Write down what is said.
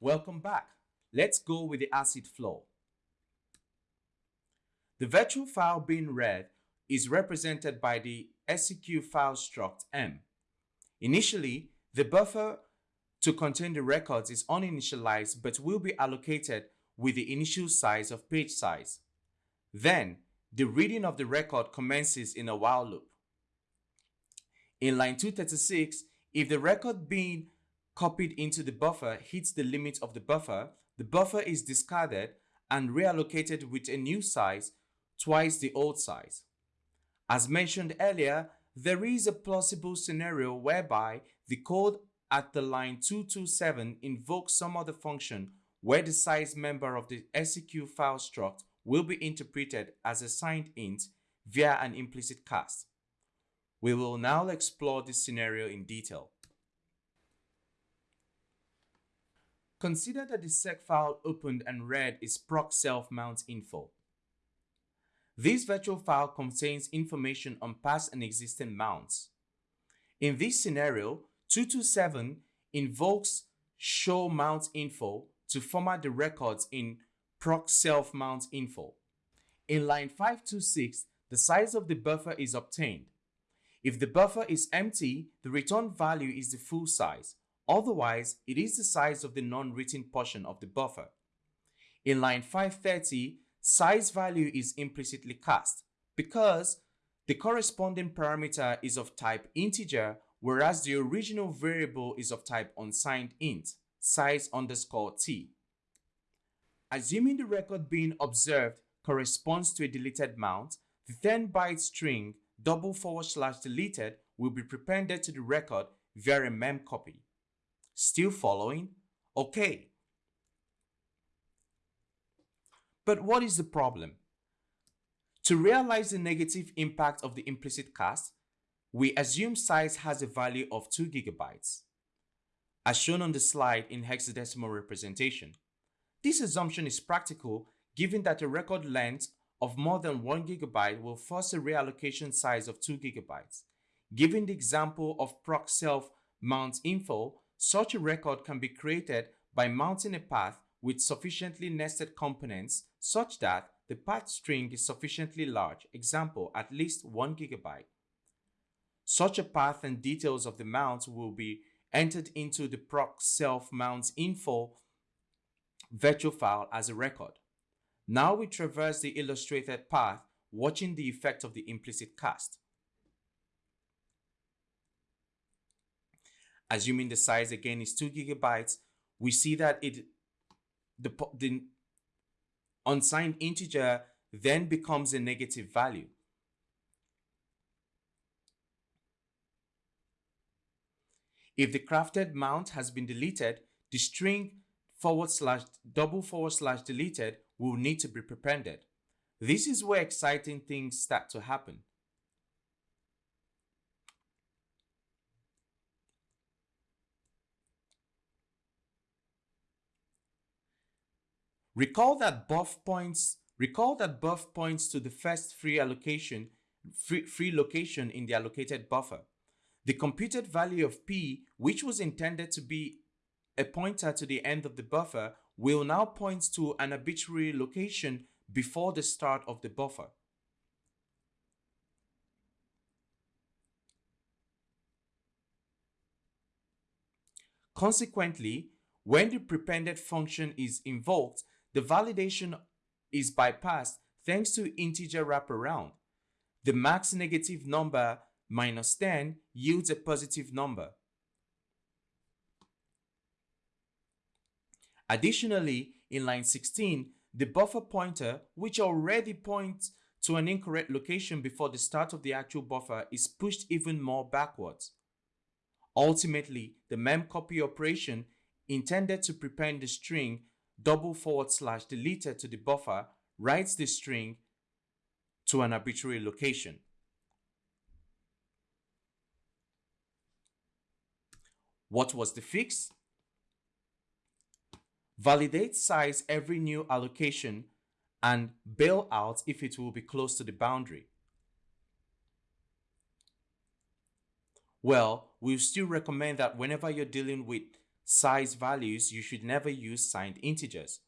Welcome back. Let's go with the ACID flow. The virtual file being read is represented by the SEQ file struct M. Initially, the buffer to contain the records is uninitialized but will be allocated with the initial size of page size. Then, the reading of the record commences in a while loop. In line 236, if the record being copied into the buffer hits the limit of the buffer, the buffer is discarded and reallocated with a new size twice the old size. As mentioned earlier, there is a plausible scenario whereby the code at the line 227 invokes some other function where the size member of the SEQ file struct will be interpreted as a signed int via an implicit cast. We will now explore this scenario in detail. Consider that the sec file opened and read is proc self mount info. This virtual file contains information on past and existing mounts. In this scenario, 227 invokes show mount info to format the records in proc self mount info. In line 526, the size of the buffer is obtained. If the buffer is empty, the return value is the full size. Otherwise, it is the size of the non-written portion of the buffer. In line 530, size value is implicitly cast because the corresponding parameter is of type integer whereas the original variable is of type unsigned int, size underscore t. Assuming the record being observed corresponds to a deleted mount, the 10 byte string double forward slash deleted will be prepended to the record via a memcopy. Still following? Okay. But what is the problem? To realize the negative impact of the implicit cast, we assume size has a value of 2 gigabytes, as shown on the slide in hexadecimal representation. This assumption is practical given that a record length of more than 1 gigabyte will force a reallocation size of 2 gigabytes. Given the example of proc self mount info, such a record can be created by mounting a path with sufficiently nested components such that the path string is sufficiently large, example at least 1 gigabyte. Such a path and details of the mount will be entered into the proc self mounts info virtual file as a record. Now we traverse the illustrated path, watching the effect of the implicit cast. Assuming the size again is 2 gigabytes, we see that it the, the unsigned integer then becomes a negative value. If the crafted mount has been deleted, the string forward slash double forward slash deleted will need to be prepended. This is where exciting things start to happen. Recall that buff points recall that buff points to the first free allocation free, free location in the allocated buffer. The computed value of p, which was intended to be a pointer to the end of the buffer, will now point to an arbitrary location before the start of the buffer. Consequently, when the prepended function is invoked, the validation is bypassed thanks to integer wraparound. The max negative number minus 10 yields a positive number. Additionally, in line 16, the buffer pointer, which already points to an incorrect location before the start of the actual buffer, is pushed even more backwards. Ultimately, the memcopy operation intended to prepend the string double forward slash deleted to the buffer writes the string to an arbitrary location. What was the fix? Validate size every new allocation and bail out if it will be close to the boundary. Well, we still recommend that whenever you're dealing with size values, you should never use signed integers.